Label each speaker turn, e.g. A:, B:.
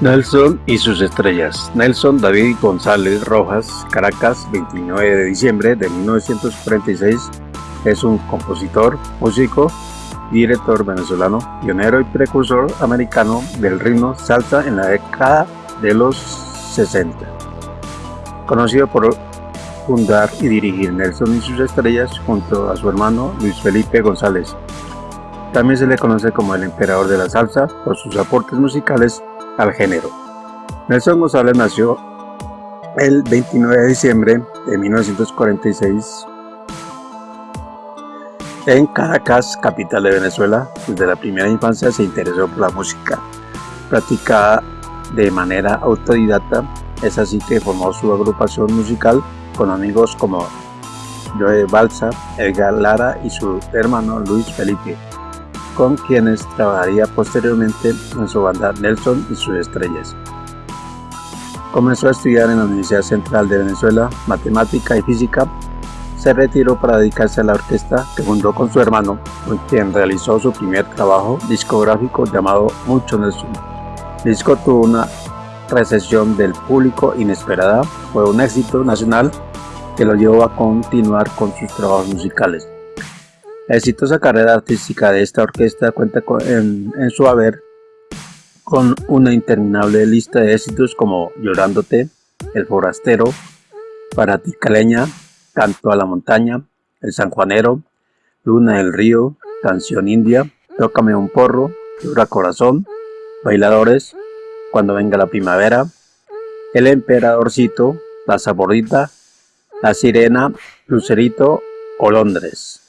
A: Nelson y sus estrellas. Nelson David González Rojas, Caracas, 29 de diciembre de 1946, es un compositor, músico director venezolano, pionero y precursor americano del ritmo salsa en la década de los 60. Conocido por fundar y dirigir Nelson y sus estrellas junto a su hermano Luis Felipe González. También se le conoce como el emperador de la salsa por sus aportes musicales al género. Nelson González nació el 29 de diciembre de 1946 en Caracas, capital de Venezuela. Desde la primera infancia se interesó por la música, practicada de manera autodidacta. Es así que formó su agrupación musical con amigos como Joe Balsa, Edgar Lara y su hermano Luis Felipe con quienes trabajaría posteriormente en su banda Nelson y sus estrellas. Comenzó a estudiar en la Universidad Central de Venezuela Matemática y Física. Se retiró para dedicarse a la orquesta que fundó con su hermano, con quien realizó su primer trabajo discográfico llamado Mucho Nelson. El disco tuvo una recepción del público inesperada, fue un éxito nacional que lo llevó a continuar con sus trabajos musicales. La exitosa carrera artística de esta orquesta cuenta en, su haber con una interminable lista de éxitos como Llorándote, El Forastero, Para ti Caleña, Canto a la Montaña, El Sanjuanero, Luna del Río, Canción India, Tócame un porro, Llora Corazón, Bailadores, Cuando venga la primavera, El Emperadorcito, La Saborita, La Sirena, Lucerito o Londres.